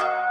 you